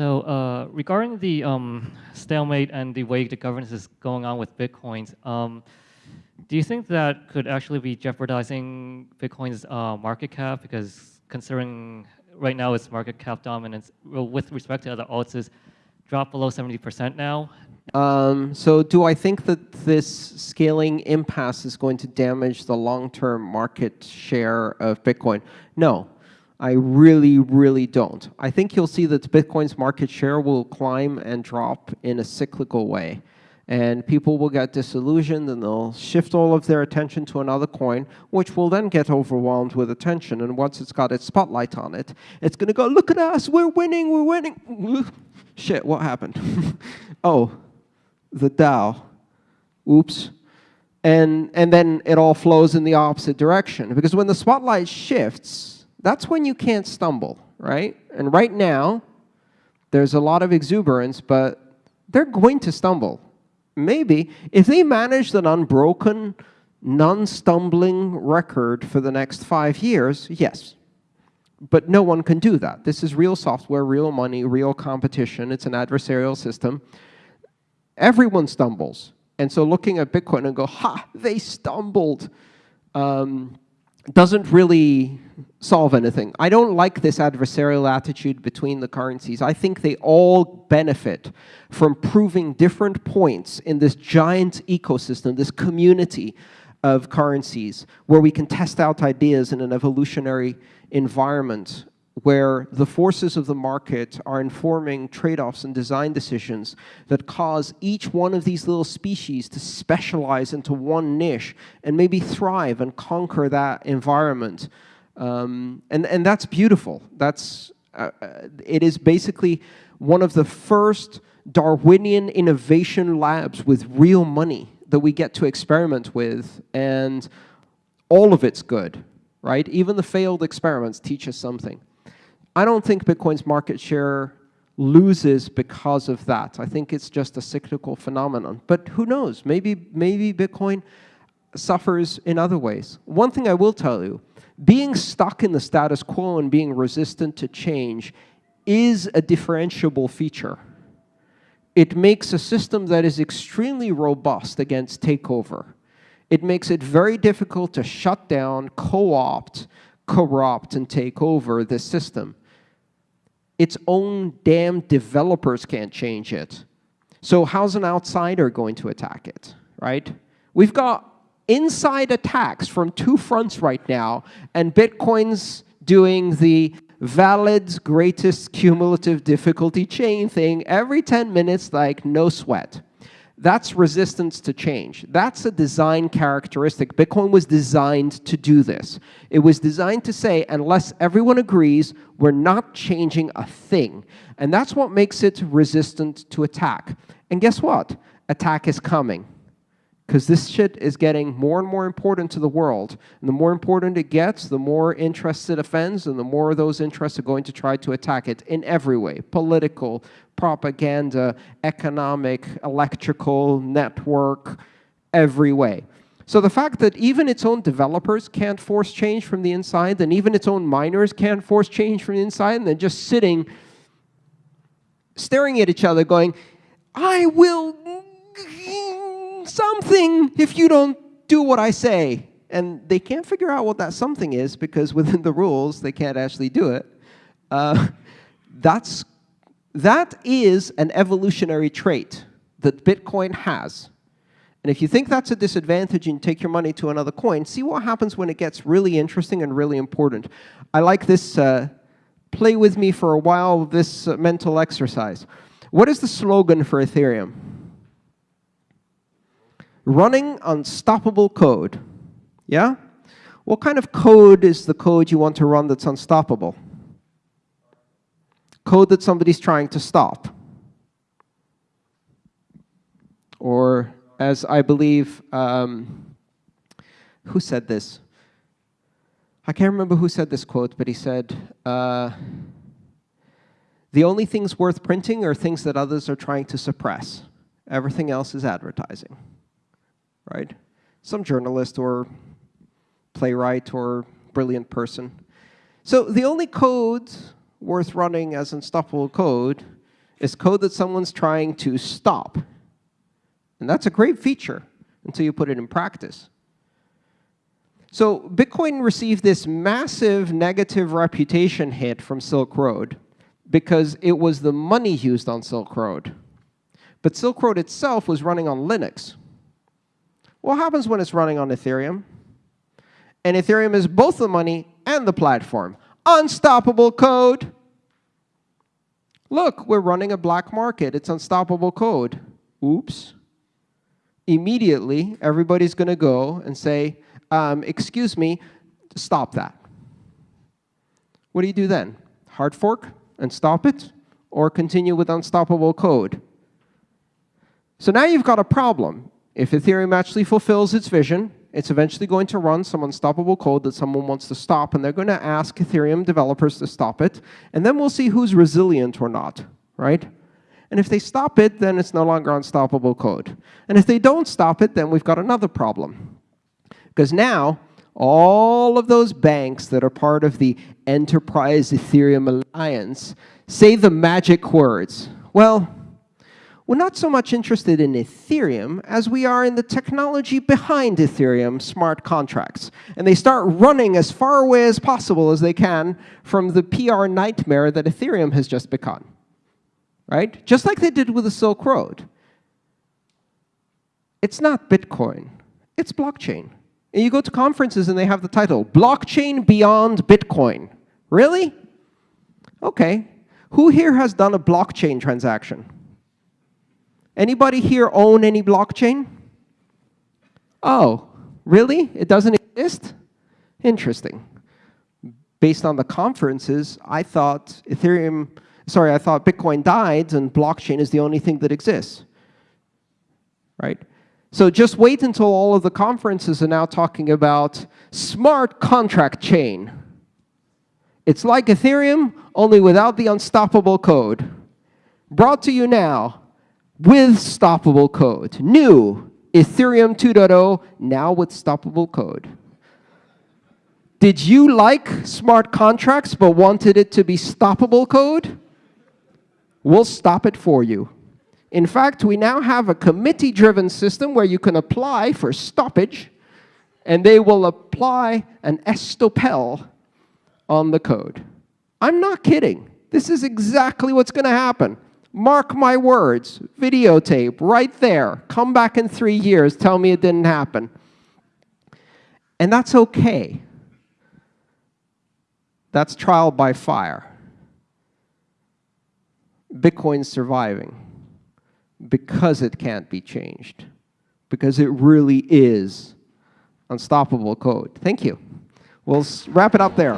So uh, regarding the um, stalemate and the way the governance is going on with Bitcoins, um, do you think that could actually be jeopardizing Bitcoin's uh, market cap? Because considering right now its market cap dominance with respect to other alts is dropped below 70% now. Um, so do I think that this scaling impasse is going to damage the long-term market share of Bitcoin? No. I really, really don't. I think you'll see that Bitcoin's market share will climb and drop in a cyclical way. And people will get disillusioned and they'll shift all of their attention to another coin, which will then get overwhelmed with attention. And once it's got its spotlight on it, it's going to go, look at us, we're winning, we're winning. Shit, what happened? oh, the DAO. Oops. And, and then it all flows in the opposite direction. Because when the spotlight shifts, that's when you can't stumble, right? And right now, there's a lot of exuberance, but they're going to stumble. Maybe. If they manage an unbroken, non-stumbling record for the next five years, yes. But no one can do that. This is real software, real money, real competition. It's an adversarial system. Everyone stumbles. And so looking at Bitcoin and go, ha, they stumbled. Um, doesn't really solve anything. I don't like this adversarial attitude between the currencies. I think they all benefit from proving different points in this giant ecosystem, this community of currencies, where we can test out ideas in an evolutionary environment where the forces of the market are informing trade-offs and design decisions that cause each one of these little species to specialize into one niche and maybe thrive and conquer that environment. Um, and, and that's beautiful. That's, uh, uh it is basically one of the first Darwinian innovation labs with real money that we get to experiment with, and all of it's good, right? Even the failed experiments teach us something. I don't think Bitcoin's market share loses because of that. I think it's just a cyclical phenomenon. But who knows? Maybe, maybe Bitcoin suffers in other ways. One thing I will tell you, being stuck in the status quo and being resistant to change is a differentiable feature. It makes a system that is extremely robust against takeover. It makes it very difficult to shut down, co-opt, corrupt, and take over this system its own damn developers can't change it. So how's an outsider going to attack it, right? We've got inside attacks from two fronts right now, and Bitcoin's doing the valid greatest cumulative difficulty chain thing every 10 minutes like no sweat. That's resistance to change. That's a design characteristic. Bitcoin was designed to do this. It was designed to say, unless everyone agrees, we're not changing a thing. And that's what makes it resistant to attack. And guess what? Attack is coming because this shit is getting more and more important to the world. And the more important it gets, the more interest it offends, and the more those interests are going to try to attack it in every way, political, propaganda, economic, electrical, network, every way. So the fact that even its own developers can't force change from the inside, and even its own miners can't force change from the inside, and they're just sitting, staring at each other going, I will something if you don't do what I say. And they can't figure out what that something is because within the rules, they can't actually do it. Uh, that's, that is an evolutionary trait that Bitcoin has. And if you think that's a disadvantage and take your money to another coin, see what happens when it gets really interesting and really important. I like this, uh, play with me for a while, this uh, mental exercise. What is the slogan for Ethereum? Running unstoppable code. Yeah? What kind of code is the code you want to run that's unstoppable? Code that somebody's trying to stop. Or as I believe, um, who said this? I can't remember who said this quote, but he said, uh, the only things worth printing are things that others are trying to suppress. Everything else is advertising right? Some journalist or playwright or brilliant person. So the only code worth running as unstoppable code is code that someone's trying to stop. And that's a great feature until you put it in practice. So Bitcoin received this massive negative reputation hit from Silk Road because it was the money used on Silk Road. But Silk Road itself was running on Linux. What happens when it's running on Ethereum? And Ethereum is both the money and the platform. Unstoppable code. Look, we're running a black market. It's unstoppable code. Oops. Immediately, everybody's going to go and say, um, excuse me, stop that. What do you do then? Hard fork and stop it? Or continue with unstoppable code? So now you've got a problem. If Ethereum actually fulfills its vision, it's eventually going to run some unstoppable code that someone wants to stop, and they're going to ask Ethereum developers to stop it. And then we'll see who's resilient or not, right? And if they stop it, then it's no longer unstoppable code. And if they don't stop it, then we've got another problem. Because now, all of those banks that are part of the Enterprise Ethereum Alliance say the magic words. Well, we're not so much interested in Ethereum as we are in the technology behind Ethereum smart contracts. And they start running as far away as possible as they can from the PR nightmare that Ethereum has just become. Right? Just like they did with the Silk Road. It's not Bitcoin. It's blockchain. And you go to conferences and they have the title, Blockchain Beyond Bitcoin. Really? OK. Who here has done a blockchain transaction? Anybody here own any blockchain? Oh, really? It doesn't exist? Interesting. Based on the conferences, I thought Ethereum, sorry, I thought Bitcoin died and blockchain is the only thing that exists. Right? So just wait until all of the conferences are now talking about smart contract chain. It's like Ethereum, only without the unstoppable code. Brought to you now with stoppable code. New, Ethereum 2.0, now with stoppable code. Did you like smart contracts but wanted it to be stoppable code? We'll stop it for you. In fact, we now have a committee-driven system where you can apply for stoppage, and they will apply an estoppel on the code. I'm not kidding. This is exactly what's going to happen. Mark my words, videotape right there. Come back in three years, tell me it didn't happen. And that's okay. That's trial by fire. Bitcoin's surviving because it can't be changed, because it really is unstoppable code. Thank you. We'll wrap it up there.